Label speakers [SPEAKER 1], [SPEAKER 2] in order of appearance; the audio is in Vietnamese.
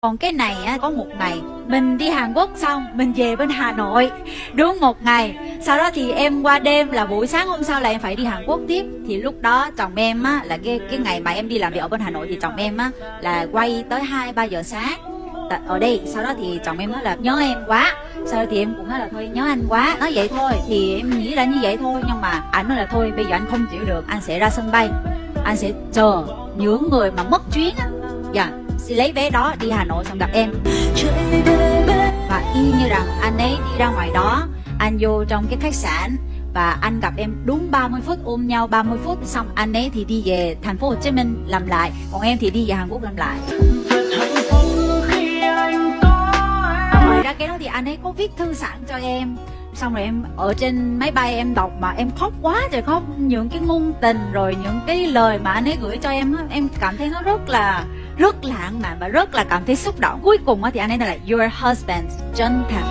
[SPEAKER 1] còn cái này á, có một ngày, mình đi Hàn Quốc xong, mình về bên Hà Nội. Đúng một ngày, sau đó thì em qua đêm là buổi sáng hôm sau là em phải đi Hàn Quốc tiếp. Thì lúc đó chồng em á, là cái cái ngày mà em đi làm việc ở bên Hà Nội thì chồng em á, là quay tới hai, ba giờ sáng. Ở đây, sau đó thì chồng em nói là nhớ em quá. Sau đó thì em cũng nói là thôi, nhớ anh quá. Nói vậy thôi, thì em nghĩ là như vậy thôi, nhưng mà anh nói là thôi, bây giờ anh không chịu được, anh sẽ ra sân bay. Anh sẽ chờ những người mà mất chuyến á. Dạ sẽ lấy vé đó đi Hà Nội xong gặp em. Và y như rằng anh ấy đi ra ngoài đó, anh vô trong cái khách sạn và anh gặp em đúng 30 phút, ôm nhau 30 phút, xong anh ấy thì đi về thành phố Hồ Chí Minh làm lại, còn em thì đi về Hàn Quốc làm lại. Ngoài ra cái đó thì anh ấy có viết thư sẵn cho em xong rồi em, ở trên máy bay em đọc mà em khóc quá trời khóc. Những cái ngôn tình rồi những cái lời mà anh ấy gửi cho em á, em cảm thấy nó rất là, rất lãng mạn và rất là cảm thấy xúc động. Cuối cùng thì anh ấy là, your husband chân thật